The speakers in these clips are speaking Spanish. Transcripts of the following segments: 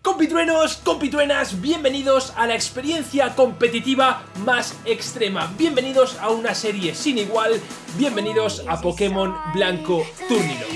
Compitruenos, compitruenas, bienvenidos a la experiencia competitiva más extrema. Bienvenidos a una serie sin igual. Bienvenidos a Pokémon Blanco Túrnilo.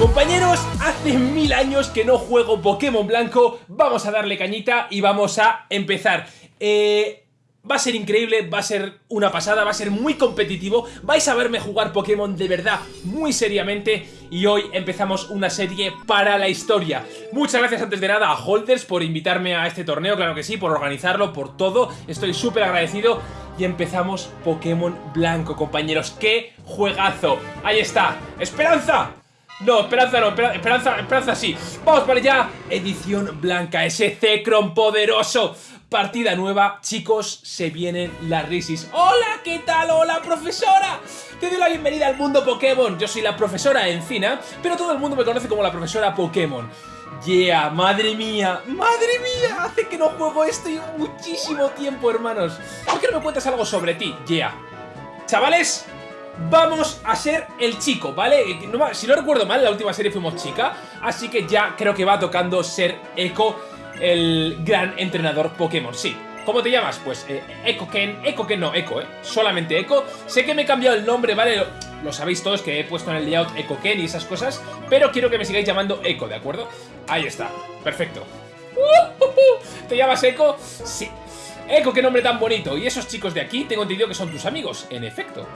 Compañeros, hace mil años que no juego Pokémon Blanco. Vamos a darle cañita y vamos a empezar. Eh, Va a ser increíble, va a ser una pasada, va a ser muy competitivo. Vais a verme jugar Pokémon de verdad, muy seriamente. Y hoy empezamos una serie para la historia. Muchas gracias antes de nada a Holders por invitarme a este torneo, claro que sí Por organizarlo, por todo, estoy súper agradecido. Y empezamos Pokémon Blanco, compañeros. ¡Qué juegazo! Ahí está, ¡Esperanza! No, Esperanza no, Esperanza, Esperanza sí. Vamos para allá. Edición blanca, ese Zekrom poderoso Partida nueva, chicos, se vienen las risis ¡Hola! ¿Qué tal? ¡Hola, profesora! Te doy la bienvenida al mundo Pokémon Yo soy la profesora Encina, pero todo el mundo me conoce como la profesora Pokémon Yeah, madre mía, madre mía Hace que no juego esto y muchísimo tiempo, hermanos ¿Por qué no me cuentas algo sobre ti? Yeah Chavales, vamos a ser el chico, ¿vale? Si no recuerdo mal, la última serie fuimos chica Así que ya creo que va tocando ser Echo el gran entrenador Pokémon, sí. ¿Cómo te llamas? Pues eh, Echo Ken, Echo Ken no, Echo, ¿eh? Solamente Echo. Sé que me he cambiado el nombre, ¿vale? Lo, sabéis todos que he puesto en el layout Echo Ken y esas cosas, pero quiero que me sigáis llamando Echo, ¿de acuerdo? Ahí está, perfecto. ¿Te llamas Echo? Sí. Echo, qué nombre tan bonito. Y esos chicos de aquí tengo entendido que son tus amigos, en efecto.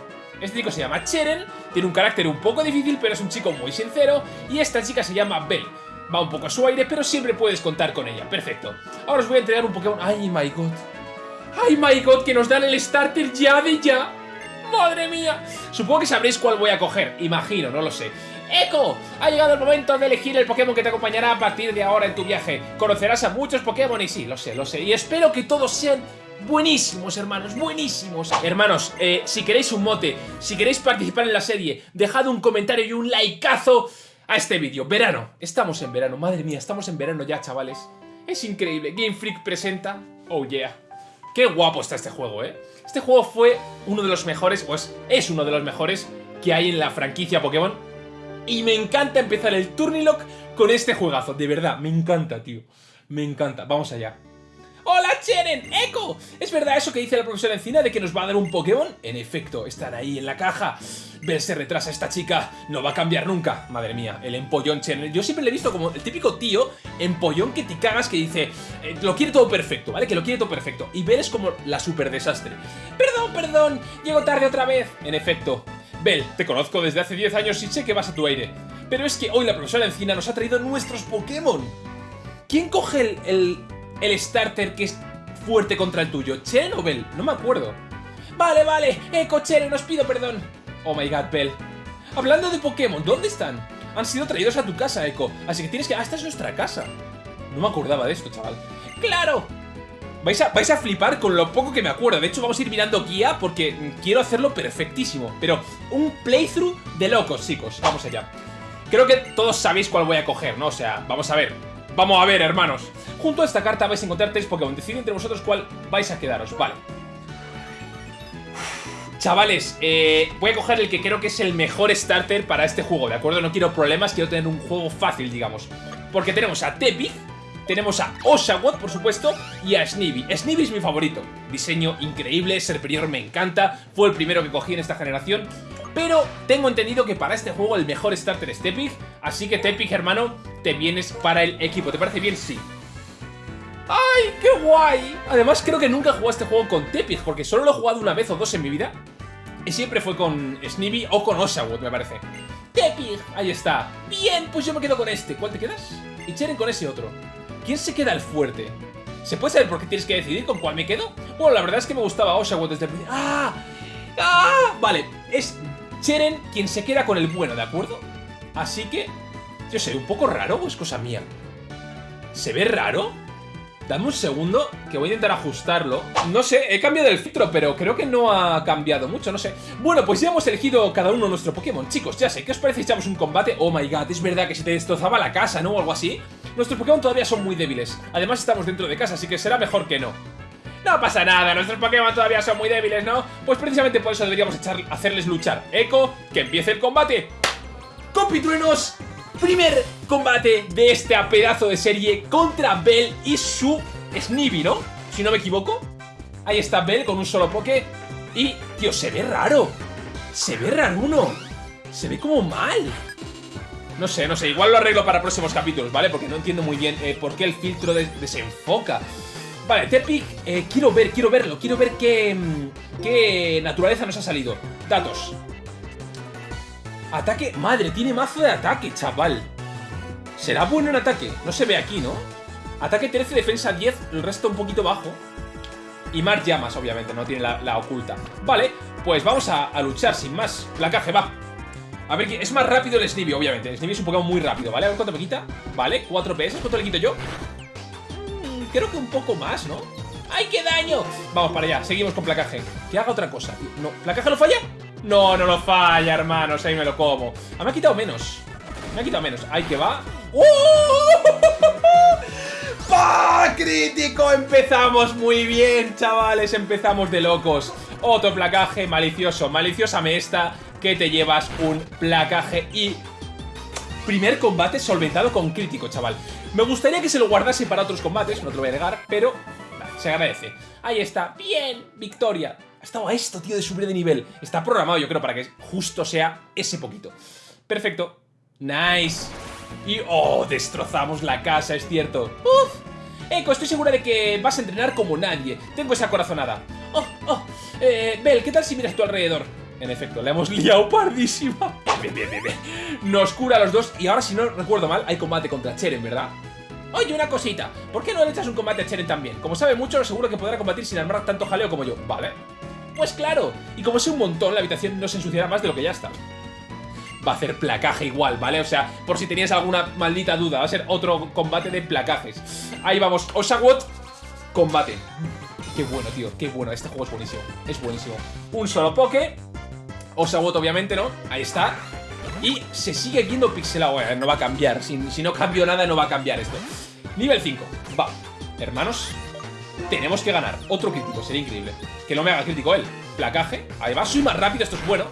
Este chico se llama Cheren, tiene un carácter un poco difícil, pero es un chico muy sincero. Y esta chica se llama Belle va un poco a su aire, pero siempre puedes contar con ella. Perfecto. Ahora os voy a entregar un Pokémon. ¡Ay, my God! ¡Ay, my God! Que nos dan el starter ya de ya. ¡Madre mía! Supongo que sabréis cuál voy a coger. Imagino, no lo sé. ¡Echo! Ha llegado el momento de elegir el Pokémon que te acompañará a partir de ahora en tu viaje. Conocerás a muchos Pokémon y sí, lo sé, lo sé. Y espero que todos sean buenísimos, hermanos, buenísimos. Hermanos, eh, si queréis un mote, si queréis participar en la serie, dejad un comentario y un likeazo a este vídeo. Verano. Estamos en verano. Madre mía, estamos en verano ya, chavales. Es increíble. Game Freak presenta... Oh, yeah. Qué guapo está este juego, ¿eh? Este juego fue uno de los mejores, pues es uno de los mejores que hay en la franquicia Pokémon. Y me encanta empezar el Turnilock con este juegazo. De verdad, me encanta, tío. Me encanta. Vamos allá. ¡Hola, Cheren! ¡Echo! ¿Es verdad eso que dice la profesora Encina de que nos va a dar un Pokémon? En efecto, están ahí en la caja. Ver se retrasa esta chica, no va a cambiar nunca. Madre mía, el empollón Cheren. Yo siempre le he visto como el típico tío empollón que te cagas que dice eh, lo quiere todo perfecto, ¿vale? Que lo quiere todo perfecto. Y Bell es como la super desastre. Perdón, perdón, llego tarde otra vez. En efecto. Bell, te conozco desde hace 10 años y sé que vas a tu aire. Pero es que hoy la profesora Encina nos ha traído nuestros Pokémon. ¿Quién coge el starter que es fuerte contra el tuyo? ¿Chen o Bell? No me acuerdo. Vale, vale, Eco, Chen, os pido perdón. Oh my god, Bell. Hablando de Pokémon, ¿dónde están? Han sido traídos a tu casa, Echo. Así que tienes que... Ah, esta es nuestra casa. No me acordaba de esto, chaval. ¡Claro! Vais a, vais a flipar con lo poco que me acuerdo. De hecho, vamos a ir mirando guía porque quiero hacerlo perfectísimo. Pero un playthrough de locos, chicos. Vamos allá. Creo que todos sabéis cuál voy a coger, ¿no? O sea, vamos a ver. Vamos a ver, hermanos. Junto a esta carta vais a encontrar tres Pokémon. Decidid entre vosotros cuál vais a quedaros. Vale. Chavales, eh, voy a coger el que creo que es el mejor starter para este juego, ¿de acuerdo? No quiero problemas, quiero tener un juego fácil, digamos. Porque tenemos a Tepi, tenemos a Oshawott, por supuesto, y a Snivy. Snivy es mi favorito. Diseño increíble, Serperior me encanta, fue el primero que cogí en esta generación. Pero tengo entendido que para este juego el mejor starter es Tepig, así que Tepig, hermano, te vienes para el equipo. ¿Te parece bien? Sí. ¡Ay, qué guay! Además creo que nunca jugado este juego con Tepig, porque solo lo he jugado una vez o dos en mi vida. Y siempre fue con Snivy o con Oshawott, me parece. Tepig, ahí está. Bien, pues yo me quedo con este. ¿Cuál te quedas? Y Cheren con ese otro. ¿Quién se queda el fuerte? ¿Se puede saber por qué tienes que decidir con cuál me quedo? Bueno, la verdad es que me gustaba Oshawott desde el principio. ¡Ah! ¡Ah! Vale, es Cheren quien se queda con el bueno, ¿de acuerdo? Así que... Yo sé, ¿un poco raro o es cosa mía? ¿Se ve raro? Dame un segundo, que voy a intentar ajustarlo No sé, he cambiado el filtro, pero creo que no ha cambiado mucho, no sé Bueno, pues ya hemos elegido cada uno nuestro Pokémon Chicos, ya sé, ¿qué os parece si echamos un combate? Oh my god, es verdad que se te destrozaba la casa, ¿no? O algo así Nuestros Pokémon todavía son muy débiles Además estamos dentro de casa, así que será mejor que no no pasa nada, nuestros Pokémon todavía son muy débiles, ¿no? Pues precisamente por eso deberíamos hacerles luchar Echo, que empiece el combate Compitruenos, primer combate de este pedazo de serie contra Bell y su Snivy, ¿no? Si no me equivoco. Ahí está Bell con un solo poke. Y, tío, se ve raro. Se ve raro uno. Se ve como mal. No sé, no sé, igual lo arreglo para próximos capítulos, ¿vale? Porque no entiendo muy bien eh, por qué el filtro desenfoca. Vale, Tepic, eh, quiero ver, quiero verlo, quiero ver qué, mm, qué naturaleza nos ha salido. Datos. Ataque, madre, tiene mazo de ataque, chaval. ¿Será bueno en ataque? No se ve aquí, ¿no? Ataque 13, defensa 10, el resto un poquito bajo. Y más llamas, obviamente, no tiene la, oculta. Vale, pues vamos a, luchar sin más. Placaje, va. A ver, es más rápido el Snivy, obviamente. El Snivy es un Pokémon muy rápido, ¿vale? A ver cuánto me quita. Vale, 4 PS. ¿Cuánto le quito yo? Mm, creo que un poco más, ¿no? ¡Ay, qué daño! Vamos para allá, seguimos con placaje. Que haga otra cosa. No, ¿placaje no falla? No, no lo falla, hermanos. Ahí me lo como. Ah, me ha quitado menos. Me ha quitado menos. Ahí que va. ¡Oh! ¡Pah! ¡Crítico! Empezamos muy bien, chavales. Empezamos de locos. Otro placaje malicioso. Maliciosa me esta que te llevas un placaje y primer combate solventado con crítico, chaval. Me gustaría que se lo guardase para otros combates, no te lo voy a negar, pero se agradece. Ahí está, bien, victoria. Ha estado a esto, tío, de subir de nivel. Está programado, yo creo, para que justo sea ese poquito. Perfecto. Nice. Y, oh, destrozamos la casa, es cierto. Uf. Eco, estoy segura de que vas a entrenar como nadie. Tengo esa corazonada. Oh, oh. Eh, Bel, ¿qué tal si miras tu alrededor? En efecto, le hemos liado pardísima. Bien, bien, bien. Nos cura a los dos y ahora, si no recuerdo mal, hay combate contra Cheren, ¿verdad? Oye, una cosita. ¿Por qué no le echas un combate a Cheren también? Como sabe mucho, seguro que podrá combatir sin armar tanto jaleo como yo. Vale. Pues claro. Y como sé un montón, la habitación no se ensuciará más de lo que ya está. Va a hacer placaje igual, ¿vale? O sea, por si tenías alguna maldita duda, va a ser otro combate de placajes. Ahí vamos. Osawot, combate. Qué bueno, tío, qué bueno. Este juego es buenísimo. Es buenísimo. Un solo poke Osawot, obviamente, ¿no? Ahí está. Y se sigue viendo pixelado. Eh, no va a cambiar. Si, si no cambio nada, no va a cambiar esto. Nivel 5. Va. Hermanos, tenemos que ganar. Otro crítico, sería increíble. Que no me haga crítico él. Placaje. Va. Soy más rápido, esto es bueno.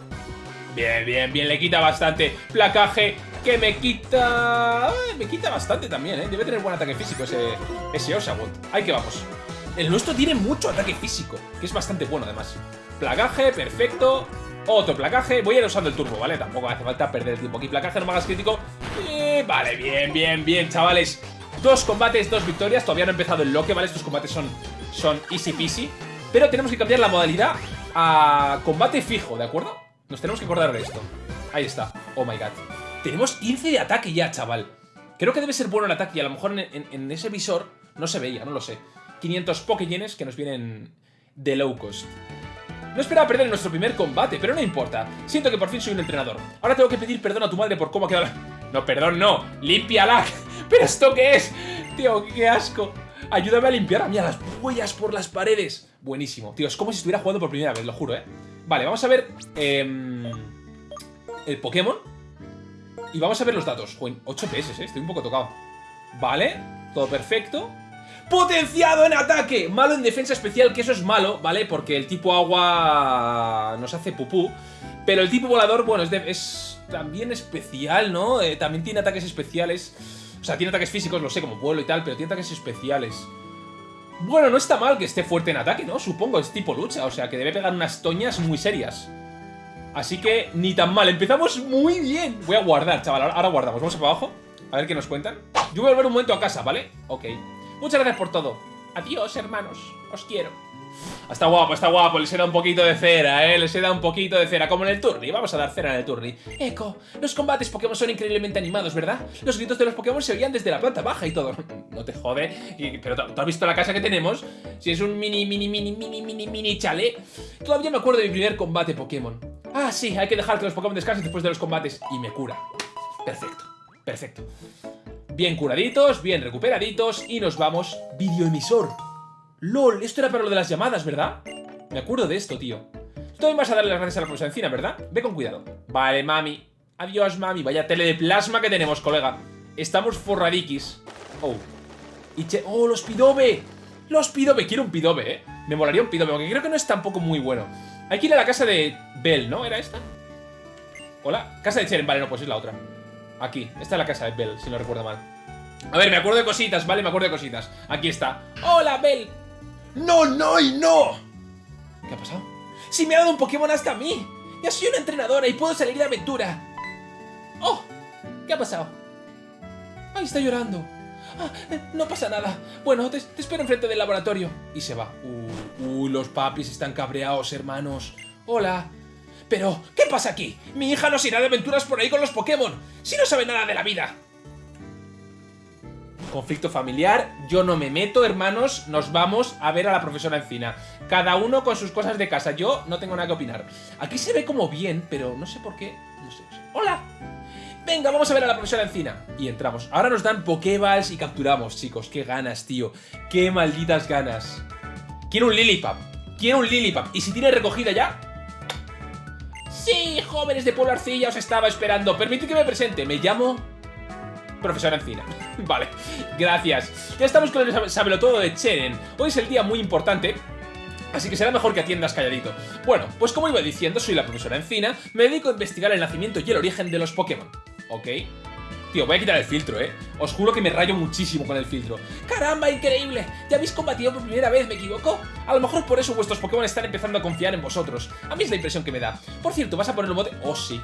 Bien, bien, bien. Le quita bastante. Placaje que me quita... me quita bastante también, ¿eh? Debe tener buen ataque físico ese, ese. Ahí que vamos. El nuestro tiene mucho ataque físico, que es bastante bueno además. Placaje, perfecto. Otro placaje. Voy a ir usando el turbo, ¿vale? Tampoco hace falta perder el tiempo aquí. Placaje, no me hagas crítico. vale, bien, bien, bien, chavales. Dos combates, dos victorias. Todavía no he empezado el loque, ¿vale? Estos combates son, son easy peasy. Pero tenemos que cambiar la modalidad a combate fijo, ¿de acuerdo? Nos tenemos que acordar de esto. Ahí está. Oh my god. Tenemos 15 de ataque ya, chaval. Creo que debe ser bueno el ataque y a lo mejor en, ese visor no se veía, no lo sé. 500 Pokéyenes que nos vienen de low cost. No esperaba perder en nuestro primer combate, pero no importa. Siento que por fin soy un entrenador. Ahora tengo que pedir perdón a tu madre por cómo ha quedado No, perdón, no. ¡Límpiala! ¿Pero esto qué es? Tío, qué asco. Ayúdame a limpiar a mí las huellas por las paredes. Buenísimo. Tío, es como si estuviera jugando por primera vez, lo juro, ¿eh? Vale, vamos a ver... Em, el Pokémon. Y vamos a ver los datos. 8 PS, ¿eh? Estoy un poco tocado. Vale, todo perfecto. Potenciado en ataque, malo en defensa especial, que eso es malo, ¿vale? Porque el tipo agua nos hace pupú. Pero el tipo volador, bueno, es, también especial, ¿no? Eh, también tiene ataques especiales. O sea, tiene ataques físicos, lo sé, como vuelo y tal, pero tiene ataques especiales. Bueno, no está mal que esté fuerte en ataque, ¿no? Supongo, es tipo lucha, o sea, que debe pegar unas toñas muy serias. Así que ni tan mal, empezamos muy bien. Voy a guardar, chaval, ahora guardamos. Vamos para abajo, a ver qué nos cuentan. Yo voy a volver un momento a casa, ¿vale? Ok. Muchas gracias por todo. Adiós, hermanos. Os quiero. Está guapo, está guapo. Les he dado un poquito de cera, ¿eh? Les he dado un poquito de cera, como en el turni. Vamos a dar cera en el turni. Eco, los combates Pokémon son increíblemente animados, ¿verdad? Los gritos de los Pokémon se oían desde la planta baja y todo. No te jode. pero ¿tú has visto la casa que tenemos? Si es un mini, mini, mini, mini, mini, mini chale. Todavía me acuerdo de mi primer combate Pokémon. Ah, sí, hay que dejar que los Pokémon descansen después de los combates. Y me cura. Perfecto, perfecto. Bien curaditos, bien recuperaditos y nos vamos... Videoemisor. LOL, esto era para lo de las llamadas, ¿verdad? Me acuerdo de esto, tío. Tú vas a darle las gracias a la profesora Encina, ¿verdad? Ve con cuidado. Vale, mami. Adiós, mami. Vaya tele de plasma que tenemos, colega. Estamos forradiquis. Oh. Y che... ¡Oh, los pidobe! ¡Los pidobe! Quiero un pidobe, ¿eh? Me molaría un pidobe, aunque creo que no es tampoco muy bueno. Hay que ir a la casa de Bell, ¿no? ¿Era esta? Hola, casa de Cheren, vale, no, pues es la otra Aquí, esta es la casa de Bell, si no recuerdo mal A ver, me acuerdo de cositas, vale, me acuerdo de cositas Aquí está ¡Hola, Bell! ¡No, no y no! ¿Qué ha pasado? ¡Si me ha dado un Pokémon hasta a mí! ¡Ya soy una entrenadora y puedo salir de aventura! ¡Oh! ¿Qué ha pasado? ¡Ahí está llorando! Ah, eh, no pasa nada. Bueno, te, te, espero enfrente del laboratorio. Y se va. Uh, uh, los papis están cabreados, hermanos. Hola. Pero, ¿qué pasa aquí? Mi hija nos irá de aventuras por ahí con los Pokémon. Si no sabe nada de la vida. Conflicto familiar, yo no me meto, hermanos, nos vamos a ver a la profesora Encina. Cada uno con sus cosas de casa, yo no tengo nada que opinar. Aquí se ve como bien, pero no sé por qué, no sé. ¡Hola! Venga, vamos a ver a la profesora Encina. Y entramos. Ahora nos dan Pokéballs y capturamos, chicos. Qué ganas, tío. Qué malditas ganas. Quiero un Lilipap. Quiero un Lilipap. ¿Y si tiene recogida ya? Sí, jóvenes de Pueblo Arcilla, os estaba esperando. Permitid que me presente. Me llamo... Profesora Encina. vale, gracias. Ya estamos con el todo de Cheren. Hoy es el día muy importante Así que será mejor que atiendas calladito. Bueno, pues como iba diciendo, soy la profesora Encina, me dedico a investigar el nacimiento y el origen de los Pokémon. ¿ok? Tío, voy a quitar el filtro, ¿eh? Os juro que me rayo muchísimo con el filtro. ¡Caramba, increíble! ¿Ya habéis combatido por primera vez, me equivoco? A lo mejor por eso vuestros Pokémon están empezando a confiar en vosotros. A mí es la impresión que me da. Por cierto, ¿vas a poner un bote? Oh, sí.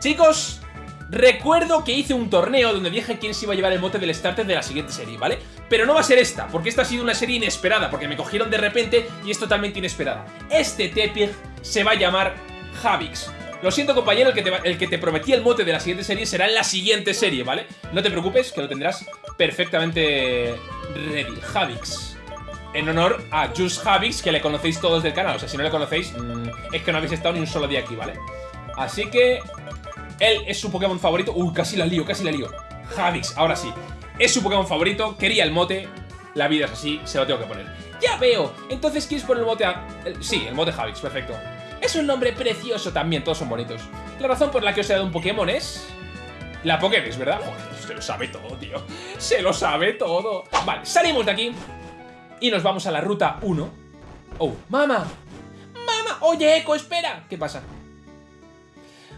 Chicos, recuerdo que hice un torneo donde dije quién se iba a llevar el mote del starter de la siguiente serie, ¿vale? Pero no va a ser esta, porque esta ha sido una serie inesperada, porque me cogieron de repente y es totalmente inesperada. Este Tepig se va a llamar Javix. Lo siento compañero, el que, te, el que te prometí el mote de la siguiente serie será en la siguiente serie, ¿vale? No te preocupes, que lo tendrás perfectamente ready. Javix. En honor a Just Javix, que le conocéis todos del canal. O sea, si no le conocéis, mmm, es que no habéis estado ni un solo día aquí, ¿vale? Así que... Él es su Pokémon favorito. Uy, casi la lío, casi la lío. Javix, ahora sí. Es su Pokémon favorito, quería el mote. La vida es así, se lo tengo que poner. ¡Ya veo! Entonces, ¿quieres poner el mote a...? sí, el mote Javix, perfecto. Es un nombre precioso también, todos son bonitos. La razón por la que os he dado un Pokémon es... La Pokédex, ¿verdad? Se lo sabe todo, tío. Se lo sabe todo. Vale, salimos de aquí y nos vamos a la ruta 1. Oh, ¡Mama! ¡Mama! Oye, Eco, espera. ¿Qué pasa?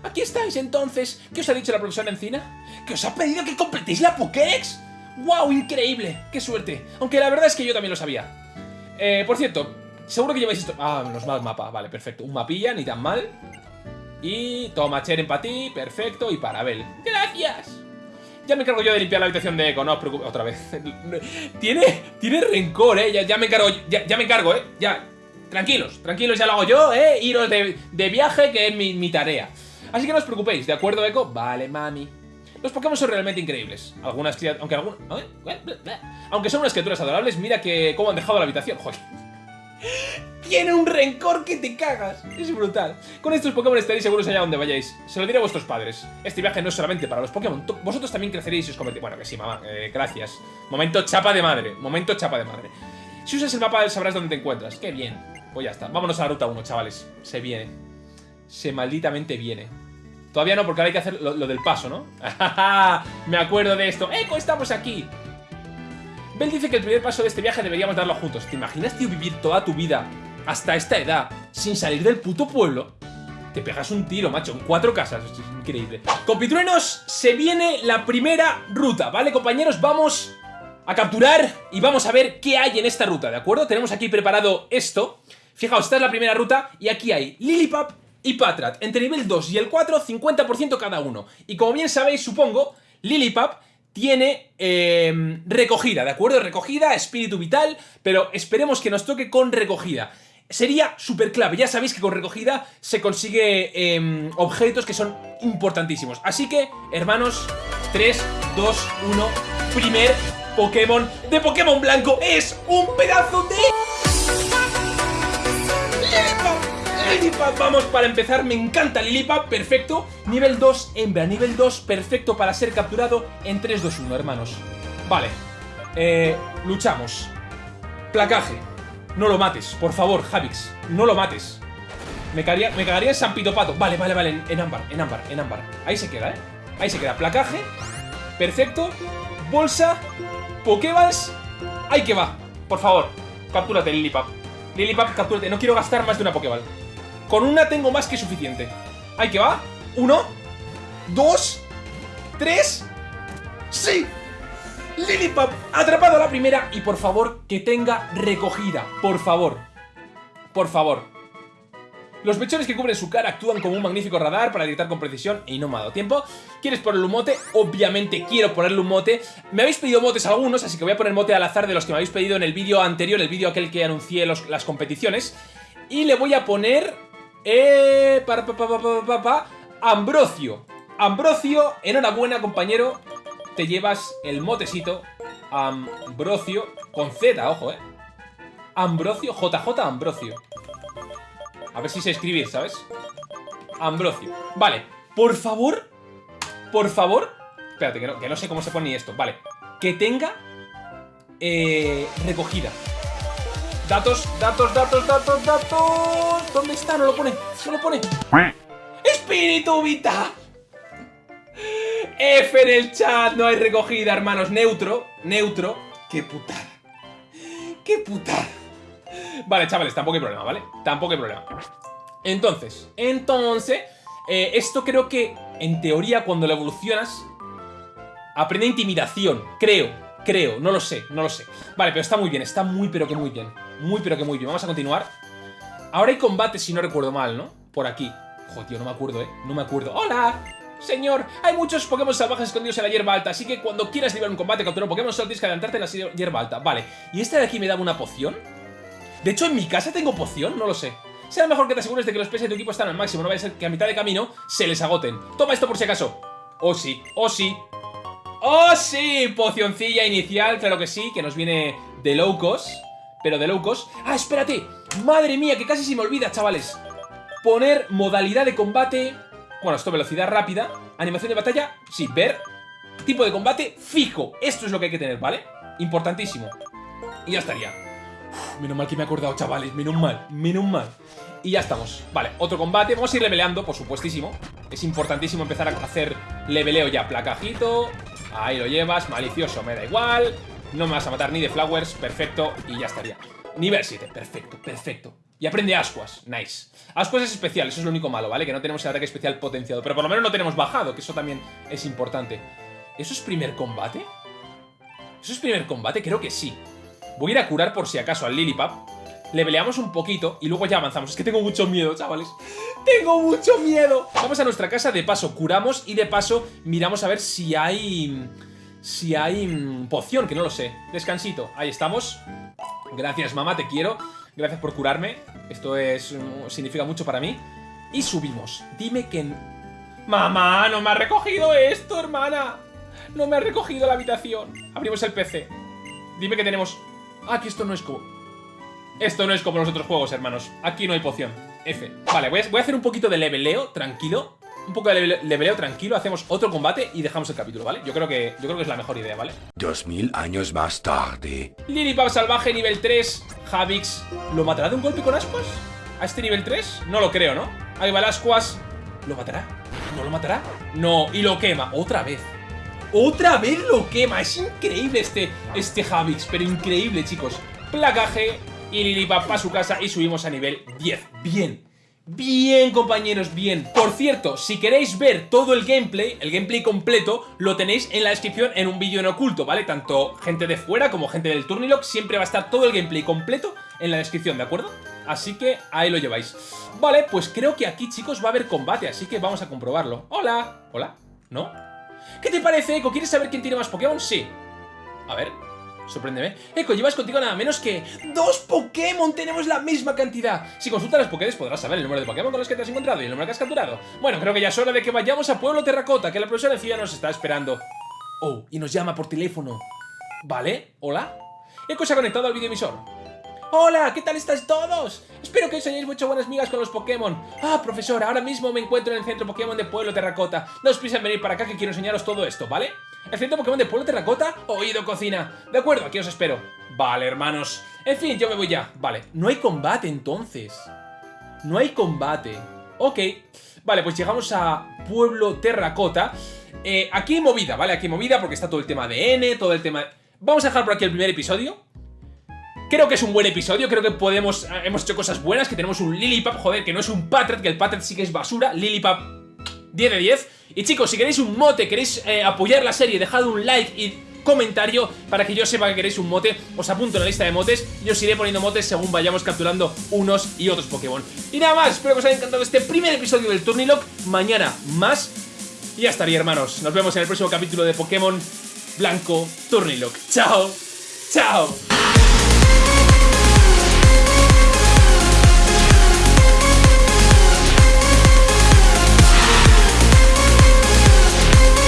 Aquí estáis, entonces. ¿Qué os ha dicho la profesora Encina? ¿Que os ha pedido que completéis la Pokédex? ¡Wow! ¡Increíble! ¡Qué suerte! Aunque la verdad es que yo también lo sabía. Eh, por cierto, Seguro que lleváis esto... Ah, menos mal mapa. Vale, perfecto. Un mapilla, ni tan mal. Y toma Cheren para ti. Perfecto. Y para Abel. ¡Gracias! Ya me encargo yo de limpiar la habitación de Eco. No os preocupéis. Otra vez. tiene, tiene rencor, ¿eh? Ya, me encargo, ya, me encargo, ¿eh? Ya. Tranquilos, tranquilos, ya lo hago yo, ¿eh? Iros de, viaje, que es mi, mi tarea. Así que no os preocupéis, ¿de acuerdo, Eco? Vale, mami. Los Pokémon son realmente increíbles. Algunas criaturas... Aunque algunas... Aunque son unas criaturas adorables, mira que cómo han dejado la habitación. Joder. Tiene un rencor que te cagas. Es brutal. Con estos Pokémon estaréis seguros allá donde vayáis. Se lo diré a vuestros padres. Este viaje no es solamente para los Pokémon. Vosotros también creceréis y os convertiréis. Bueno, que sí, mamá. Eh, gracias. Momento chapa de madre. Momento chapa de madre. Si usas el mapa sabrás dónde te encuentras. Qué bien. Pues ya está. Vámonos a la ruta 1, chavales. Se viene. Se malditamente viene. Todavía no, porque ahora hay que hacer lo, del paso, ¿no? Me acuerdo de esto. ¡Eco, estamos aquí! Bell dice que el primer paso de este viaje deberíamos darlo juntos. ¿Te imaginas, tío, vivir toda tu vida hasta esta edad sin salir del puto pueblo? Te pegas un tiro, macho, en cuatro casas. Esto es increíble. Compitruenos, se viene la primera ruta, ¿vale, compañeros? Vamos a capturar y vamos a ver qué hay en esta ruta, ¿de acuerdo? Tenemos aquí preparado esto. Fijaos, esta es la primera ruta y aquí hay Lilipap y Patrat. Entre nivel 2 y el 4, 50% cada uno. Y como bien sabéis, supongo, Lilipap tiene em, recogida, ¿de acuerdo? Recogida, espíritu vital, pero esperemos que nos toque con recogida. Sería súper clave, ya sabéis que con recogida se consigue em, objetos que son importantísimos. Así que, hermanos, 3, 2, 1, primer Pokémon de Pokémon Blanco es un pedazo de... Lilipap, vamos para empezar, me encanta Lilipap, perfecto. Nivel 2, hembra, nivel 2, perfecto para ser capturado en 3, 2, 1, hermanos. Vale, eh, luchamos. Placaje, no lo mates, por favor, Javix, no lo mates. Me cagaría, me cagaría en San Pito Pato. Vale, vale, vale, en, ámbar, en ámbar, en ámbar. Ahí se queda, ¿eh? Ahí se queda, placaje Perfecto, bolsa Pokéballs Ahí que va, por favor, captúrate Lilipap. Lilipap, captúrate, no quiero gastar más de una Pokéball con una tengo más que suficiente. Ahí que va. Uno, dos, tres. ¡Sí! Lilipop atrapado a la primera y por favor que tenga recogida, por favor. Por favor. Los mechones que cubren su cara actúan como un magnífico radar para detectar con precisión y no me ha dado tiempo. ¿Quieres ponerle un mote? Obviamente quiero ponerle un mote. Me habéis pedido motes algunos, así que voy a poner mote al azar de los que me habéis pedido en el vídeo anterior, el vídeo aquel que anuncié las competiciones. Y le voy a poner... Eh, para, pa, pa, pa, Ambrosio. Ambrosio, enhorabuena compañero. Te llevas el motecito Ambrosio, con Z, ojo, eh. Ambrosio, JJ Ambrosio. A ver si sé escribir, ¿sabes? Ambrosio. Vale, por favor, por favor. Espérate, que no, que no sé cómo se pone esto. Vale, que tenga eh, recogida. Datos, datos, datos, datos, datos. ¿Dónde está? No lo pone, no lo pone. Espíritu Vita. F en el chat, no hay recogida, hermanos. Neutro, neutro. Qué putada. Qué putada. Vale, chavales, tampoco hay problema, ¿vale? Tampoco hay problema. Entonces, entonces, eh, esto creo que, en teoría, cuando lo evolucionas, aprende intimidación. Creo, creo, no lo sé, no lo sé. Vale, pero está muy bien, está muy pero que muy bien. Muy pero que muy bien. Vamos a continuar. Ahora hay combate, si no recuerdo mal, ¿no? Por aquí. Joder, no me acuerdo, ¿eh? No me acuerdo. ¡Hola! Señor, hay muchos Pokémon salvajes escondidos en la hierba alta, así que cuando quieras liberar un combate contra un Pokémon solo tienes que adelantarte en la hierba alta. Vale, ¿y este de aquí me da una poción? De hecho, en mi casa tengo poción, no lo sé. Será mejor que te asegures de que los PS de tu equipo están al máximo, no vaya a ser que a mitad de camino se les agoten. Toma esto por si acaso. Oh sí, oh sí. ¡Oh sí! Pocioncilla inicial, claro que sí, que nos viene de locos. Pero de locos. ¡Ah, espérate! ¡Madre mía, que casi se me olvida, chavales! Poner modalidad de combate... Bueno, esto velocidad rápida. Animación de batalla, sí, ver. Tipo de combate fijo. Esto es lo que hay que tener, ¿vale? Importantísimo. Y ya estaría. menos mal que me he acordado, chavales. Menos mal, menos mal. Y ya estamos. Vale, otro combate. Vamos a ir leveleando, por supuestísimo. Es importantísimo empezar a hacer leveleo ya. Placajito. Ahí lo llevas. Malicioso, me da igual. No me vas a matar ni de flowers. Perfecto. Y ya estaría. Nivel 7. Perfecto, perfecto. Y aprende Ascuas. Nice. Ascuas es especial, eso es lo único malo, ¿vale? Que no tenemos el ataque especial potenciado. Pero por lo menos no tenemos bajado, que eso también es importante. ¿Eso es primer combate? ¿Eso es primer combate? Creo que sí. Voy a ir a curar por si acaso al Lilipap. Le peleamos un poquito y luego ya avanzamos. Es que tengo mucho miedo, chavales. ¡Tengo mucho miedo! Vamos a nuestra casa, de paso curamos y de paso miramos a ver si hay... Si hay poción, que no lo sé. Descansito. Ahí estamos. Gracias, mamá, te quiero. Gracias por curarme. Esto es mm, significa mucho para mí. Y subimos. Dime que... Mamá, no me ha recogido esto, hermana. No me ha recogido la habitación. Abrimos el PC. Dime que tenemos... Ah, que esto no es como... Esto no es como los otros juegos, hermanos. Aquí no hay poción. F. Vale, voy a hacer un poquito de leveleo, tranquilo un poco de leveleo tranquilo, hacemos otro combate y dejamos el capítulo, ¿vale? Yo creo que, yo creo que es la mejor idea, ¿vale? Dos mil años más tarde. Lilipap salvaje nivel 3, Javix. ¿Lo matará de un golpe con ascuas? ¿A este nivel 3? No lo creo, ¿no? Ahí va el ascuas. ¿Lo matará? ¿No lo matará? No, y lo quema, otra vez. ¡Otra vez lo quema! Es increíble este, este Javix, pero increíble, chicos. Placaje y Lilipap a su casa y subimos a nivel 10. Bien. Bien, compañeros, bien. Por cierto, si queréis ver todo el gameplay, el gameplay completo, lo tenéis en la descripción en un vídeo en oculto, ¿vale? Tanto gente de fuera como gente del Turnilog, siempre va a estar todo el gameplay completo en la descripción, ¿de acuerdo? Así que ahí lo lleváis. Vale, pues creo que aquí, chicos, va a haber combate, así que vamos a comprobarlo. ¡Hola! ¿Hola? ¿No? ¿Qué te parece, Eco? ¿Quieres saber quién tiene más Pokémon? Sí. A ver, Sorpréndeme. Eco, llevas contigo nada menos que dos Pokémon. Tenemos la misma cantidad. Si consultas las Pokédex podrás saber el número de Pokémon con los que te has encontrado y el número que has capturado. Bueno, creo que ya es hora de que vayamos a Pueblo Terracota, que la profesora de nos está esperando. Oh, y nos llama por teléfono. ¿Vale? ¿Hola? Eco se ha conectado al videoemisor. ¡Hola! ¿Qué tal estáis todos? Espero que os hayáis mucho buenas migas con los Pokémon. Ah, profesor, ahora mismo me encuentro en el centro Pokémon de Pueblo Terracota. No os piensen venir para acá que quiero enseñaros todo esto, ¿vale? ¿El centro Pokémon de Pueblo Terracota? Oído cocina. De acuerdo, aquí os espero. Vale, hermanos. En fin, yo me voy ya. Vale, no hay combate entonces. No hay combate. Ok. Vale, pues llegamos a Pueblo Terracota. Eh, aquí movida, ¿vale? Aquí movida porque está todo el tema de N, todo el tema... Vamos a dejar por aquí el primer episodio. Creo que es un buen episodio, creo que podemos... Eh, hemos hecho cosas buenas, que tenemos un Lilipap, joder, que no es un Patret, que el Patret sí que es basura. Lilipap 10 de 10. Y chicos, si queréis un mote, queréis eh, apoyar la serie, dejad un like y comentario para que yo sepa que queréis un mote, os apunto en la lista de motes y os iré poniendo motes según vayamos capturando unos y otros Pokémon. Y nada más, espero que os haya encantado este primer episodio del Turnilock, mañana más y ya estaría hermanos, nos vemos en el próximo capítulo de Pokémon Blanco Turnilock. Chao, chao.